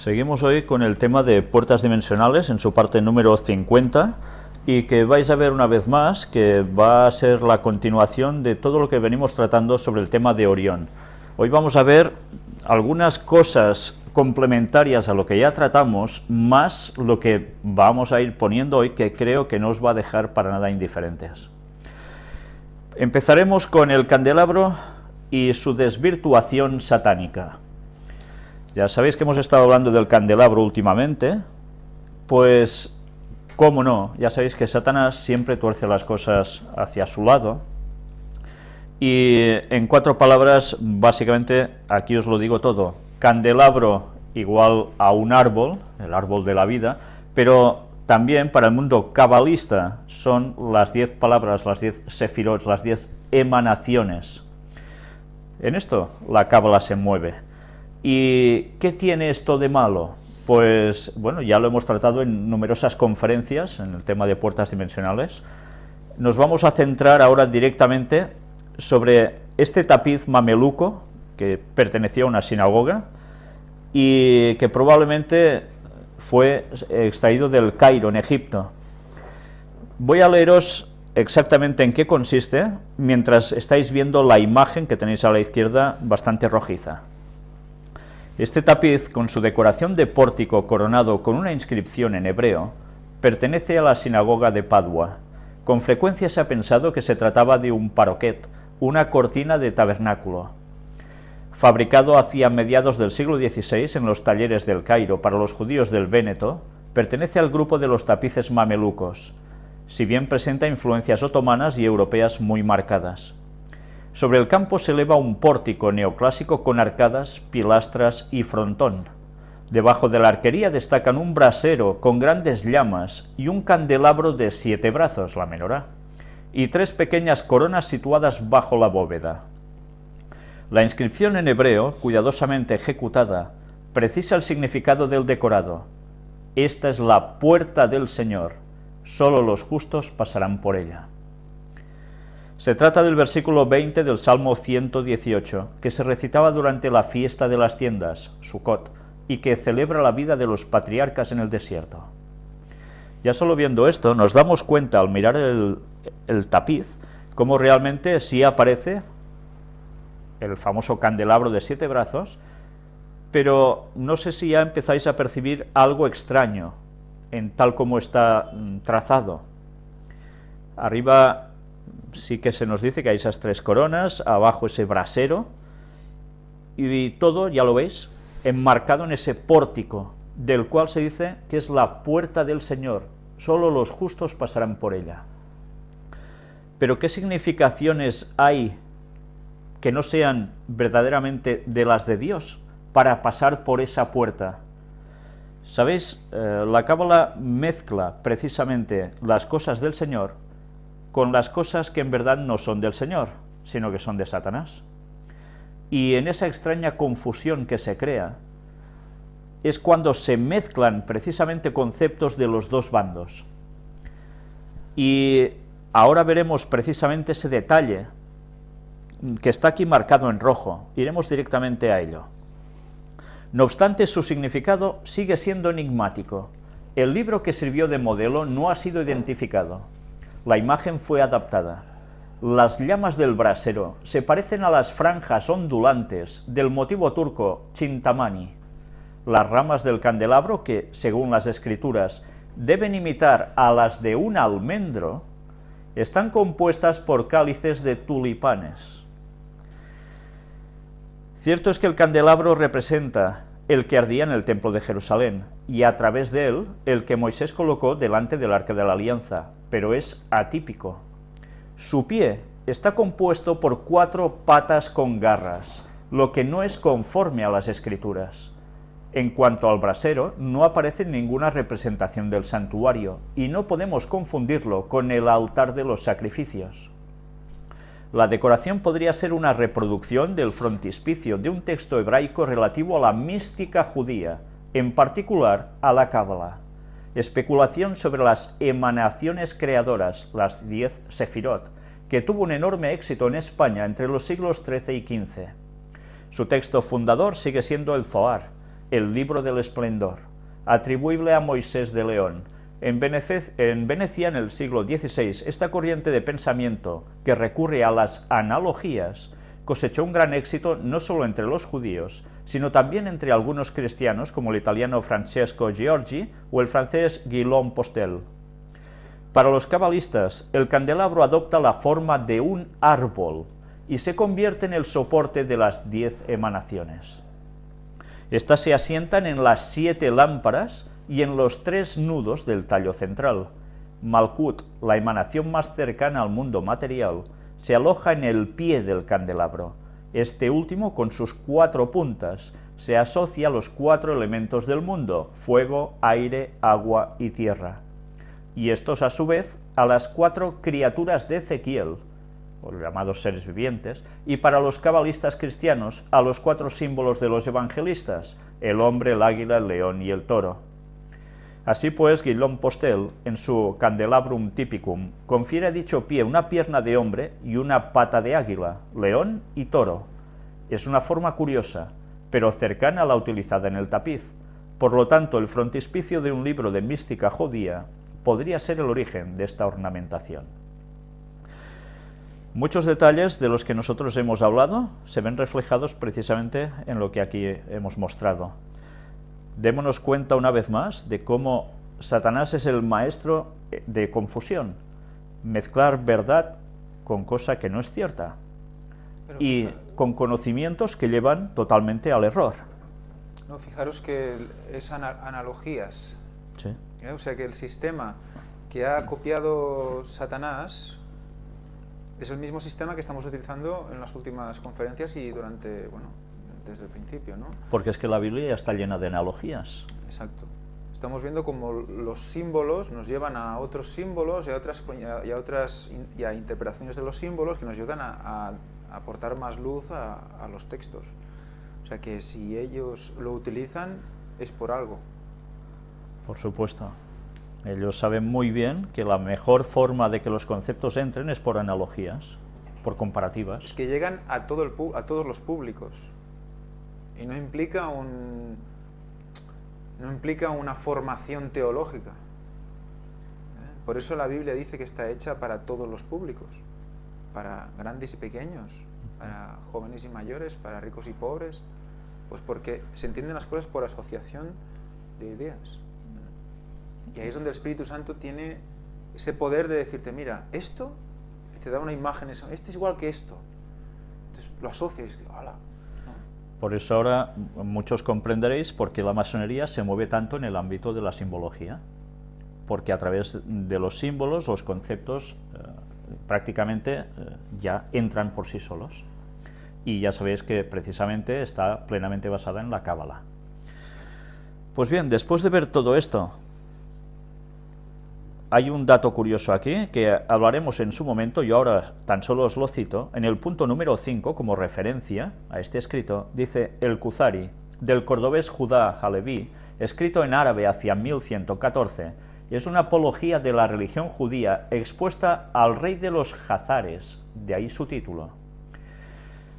Seguimos hoy con el tema de puertas dimensionales en su parte número 50 y que vais a ver una vez más que va a ser la continuación de todo lo que venimos tratando sobre el tema de Orión. Hoy vamos a ver algunas cosas complementarias a lo que ya tratamos, más lo que vamos a ir poniendo hoy que creo que no os va a dejar para nada indiferentes. Empezaremos con el candelabro y su desvirtuación satánica. Ya sabéis que hemos estado hablando del candelabro últimamente, pues, cómo no, ya sabéis que Satanás siempre tuerce las cosas hacia su lado, y en cuatro palabras, básicamente, aquí os lo digo todo, candelabro igual a un árbol, el árbol de la vida, pero también para el mundo cabalista son las diez palabras, las diez sefirot, las diez emanaciones. En esto la cábala se mueve. ¿Y qué tiene esto de malo? Pues, bueno, ya lo hemos tratado en numerosas conferencias en el tema de puertas dimensionales. Nos vamos a centrar ahora directamente sobre este tapiz mameluco que pertenecía a una sinagoga y que probablemente fue extraído del Cairo, en Egipto. Voy a leeros exactamente en qué consiste, mientras estáis viendo la imagen que tenéis a la izquierda bastante rojiza. Este tapiz, con su decoración de pórtico coronado con una inscripción en hebreo, pertenece a la sinagoga de Padua. Con frecuencia se ha pensado que se trataba de un paroquet, una cortina de tabernáculo. Fabricado hacia mediados del siglo XVI en los talleres del Cairo para los judíos del Véneto, pertenece al grupo de los tapices mamelucos, si bien presenta influencias otomanas y europeas muy marcadas. Sobre el campo se eleva un pórtico neoclásico con arcadas, pilastras y frontón. Debajo de la arquería destacan un brasero con grandes llamas y un candelabro de siete brazos, la menorá, y tres pequeñas coronas situadas bajo la bóveda. La inscripción en hebreo, cuidadosamente ejecutada, precisa el significado del decorado. Esta es la puerta del Señor, solo los justos pasarán por ella. Se trata del versículo 20 del Salmo 118, que se recitaba durante la fiesta de las tiendas, Sukkot, y que celebra la vida de los patriarcas en el desierto. Ya solo viendo esto, nos damos cuenta al mirar el, el tapiz, cómo realmente sí aparece el famoso candelabro de siete brazos, pero no sé si ya empezáis a percibir algo extraño en tal como está mm, trazado. Arriba sí que se nos dice que hay esas tres coronas, abajo ese brasero, y todo, ya lo veis, enmarcado en ese pórtico, del cual se dice que es la puerta del Señor, solo los justos pasarán por ella. Pero ¿qué significaciones hay que no sean verdaderamente de las de Dios para pasar por esa puerta? ¿Sabéis? Eh, la Cábala mezcla precisamente las cosas del Señor con las cosas que en verdad no son del Señor, sino que son de Satanás. Y en esa extraña confusión que se crea, es cuando se mezclan precisamente conceptos de los dos bandos. Y ahora veremos precisamente ese detalle que está aquí marcado en rojo. Iremos directamente a ello. No obstante, su significado sigue siendo enigmático. El libro que sirvió de modelo no ha sido identificado. La imagen fue adaptada. Las llamas del brasero se parecen a las franjas ondulantes del motivo turco chintamani. Las ramas del candelabro, que, según las escrituras, deben imitar a las de un almendro, están compuestas por cálices de tulipanes. Cierto es que el candelabro representa el que ardía en el templo de Jerusalén, y a través de él, el que Moisés colocó delante del arca de la alianza, pero es atípico. Su pie está compuesto por cuatro patas con garras, lo que no es conforme a las escrituras. En cuanto al brasero, no aparece ninguna representación del santuario, y no podemos confundirlo con el altar de los sacrificios. La decoración podría ser una reproducción del frontispicio de un texto hebraico relativo a la mística judía, en particular a la Cábala especulación sobre las emanaciones creadoras, las diez Sefirot, que tuvo un enorme éxito en España entre los siglos XIII y XV. Su texto fundador sigue siendo el Zohar, el libro del esplendor, atribuible a Moisés de León. En, en Venecia, en el siglo XVI, esta corriente de pensamiento que recurre a las analogías cosechó un gran éxito no solo entre los judíos, sino también entre algunos cristianos como el italiano Francesco Giorgi o el francés Guillaume Postel. Para los cabalistas, el candelabro adopta la forma de un árbol y se convierte en el soporte de las diez emanaciones. Estas se asientan en las siete lámparas y en los tres nudos del tallo central. Malkut, la emanación más cercana al mundo material, se aloja en el pie del candelabro. Este último, con sus cuatro puntas, se asocia a los cuatro elementos del mundo, fuego, aire, agua y tierra. Y estos, a su vez, a las cuatro criaturas de Ezequiel, o llamados seres vivientes, y para los cabalistas cristianos, a los cuatro símbolos de los evangelistas, el hombre, el águila, el león y el toro. Así pues, Guillaume Postel, en su Candelabrum Typicum, confiere a dicho pie una pierna de hombre y una pata de águila, león y toro. Es una forma curiosa, pero cercana a la utilizada en el tapiz. Por lo tanto, el frontispicio de un libro de mística judía podría ser el origen de esta ornamentación. Muchos detalles de los que nosotros hemos hablado se ven reflejados precisamente en lo que aquí hemos mostrado démonos cuenta una vez más de cómo Satanás es el maestro de confusión, mezclar verdad con cosa que no es cierta y con conocimientos que llevan totalmente al error. No, fijaros que es analogías, sí. ¿eh? o sea que el sistema que ha copiado Satanás es el mismo sistema que estamos utilizando en las últimas conferencias y durante, bueno, desde el principio, ¿no? Porque es que la Biblia está llena de analogías. Exacto. Estamos viendo como los símbolos nos llevan a otros símbolos y a otras, y a otras y a interpretaciones de los símbolos que nos ayudan a, aportar más luz a, a, los textos. O sea que si ellos lo utilizan es por algo. Por supuesto. Ellos saben muy bien que la mejor forma de que los conceptos entren es por analogías, por comparativas. Es que llegan a, todo el, a todos los públicos y no implica, un, no implica una formación teológica. ¿eh? Por eso la Biblia dice que está hecha para todos los públicos, para grandes y pequeños, para jóvenes y mayores, para ricos y pobres, pues porque se entienden las cosas por asociación de ideas. Y ahí es donde el Espíritu Santo tiene ese poder de decirte, mira, esto te da una imagen, esto es igual que esto. Entonces lo asocias y dices, ¡hala! Por eso ahora muchos comprenderéis por qué la masonería se mueve tanto en el ámbito de la simbología, porque a través de los símbolos los conceptos eh, prácticamente eh, ya entran por sí solos. Y ya sabéis que precisamente está plenamente basada en la cábala. Pues bien, después de ver todo esto, hay un dato curioso aquí que hablaremos en su momento, yo ahora tan solo os lo cito, en el punto número 5 como referencia a este escrito, dice el Kuzari, del cordobés Judá Halevi, escrito en árabe hacia 1114, y es una apología de la religión judía expuesta al rey de los Hazares, de ahí su título.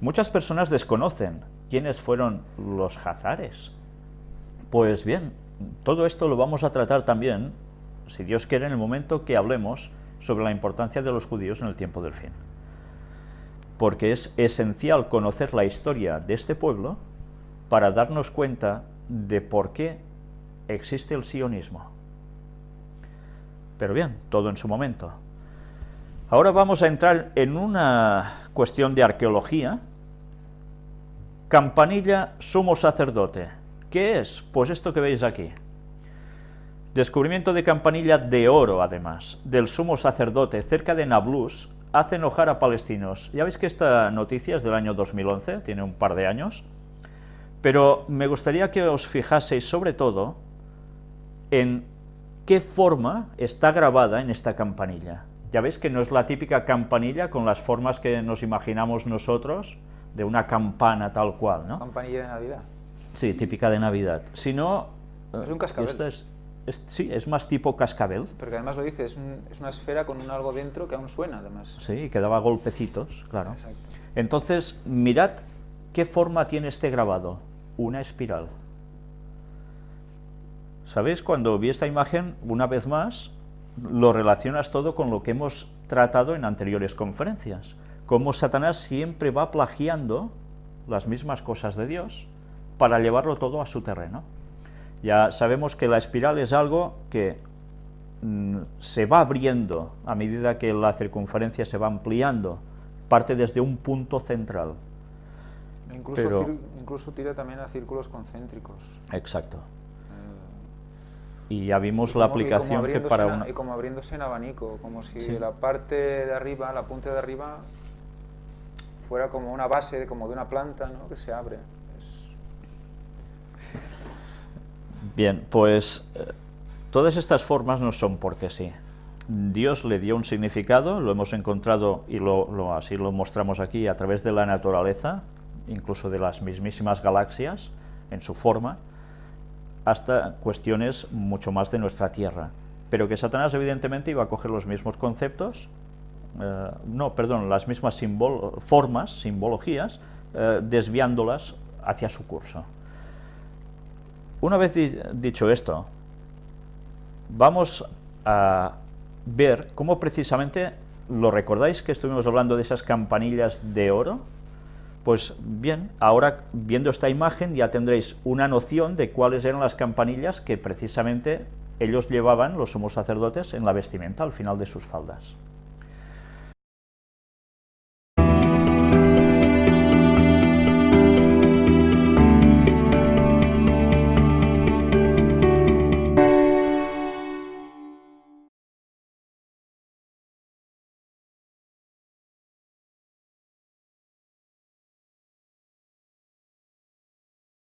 Muchas personas desconocen quiénes fueron los Hazares. Pues bien, todo esto lo vamos a tratar también si Dios quiere, en el momento que hablemos sobre la importancia de los judíos en el tiempo del fin. Porque es esencial conocer la historia de este pueblo para darnos cuenta de por qué existe el sionismo. Pero bien, todo en su momento. Ahora vamos a entrar en una cuestión de arqueología. Campanilla sumo sacerdote. ¿Qué es? Pues esto que veis aquí. Descubrimiento de campanilla de oro, además, del sumo sacerdote cerca de Nablus, hace enojar a palestinos. Ya veis que esta noticia es del año 2011, tiene un par de años, pero me gustaría que os fijaseis sobre todo en qué forma está grabada en esta campanilla. Ya veis que no es la típica campanilla con las formas que nos imaginamos nosotros, de una campana tal cual, ¿no? Campanilla de Navidad. Sí, típica de Navidad. Sino, es un cascabel. Es, sí, es más tipo cascabel. Porque además lo dice, es, una esfera con un algo dentro que aún suena, además. Sí, que daba golpecitos, claro. Entonces, mirad qué forma tiene este grabado. Una espiral. ¿Sabéis? Cuando vi esta imagen, una vez más, lo relacionas todo con lo que hemos tratado en anteriores conferencias. Cómo Satanás siempre va plagiando las mismas cosas de Dios para llevarlo todo a su terreno. Ya sabemos que la espiral es algo que mm, se va abriendo a medida que la circunferencia se va ampliando, parte desde un punto central. Incluso, incluso tira también a círculos concéntricos. Exacto. Eh, y ya vimos la aplicación que para una... Y como abriéndose en abanico, como si la parte de arriba, la punta de arriba, fuera como una base, como de una planta, ¿no? que se abre. Bien, pues eh, todas estas formas no son porque sí. Dios le dio un significado, lo hemos encontrado y lo, así lo mostramos aquí a través de la naturaleza, incluso de las mismísimas galaxias, en su forma, hasta cuestiones mucho más de nuestra Tierra. Pero que Satanás evidentemente iba a coger los mismos conceptos, eh, no, perdón, las mismas formas, simbologías, eh, desviándolas hacia su curso. Una vez dicho esto, vamos a ver cómo precisamente, ¿lo recordáis que estuvimos hablando de esas campanillas de oro? Pues bien, ahora viendo esta imagen ya tendréis una noción de cuáles eran las campanillas que precisamente ellos llevaban, los somos sacerdotes, en la vestimenta al final de sus faldas.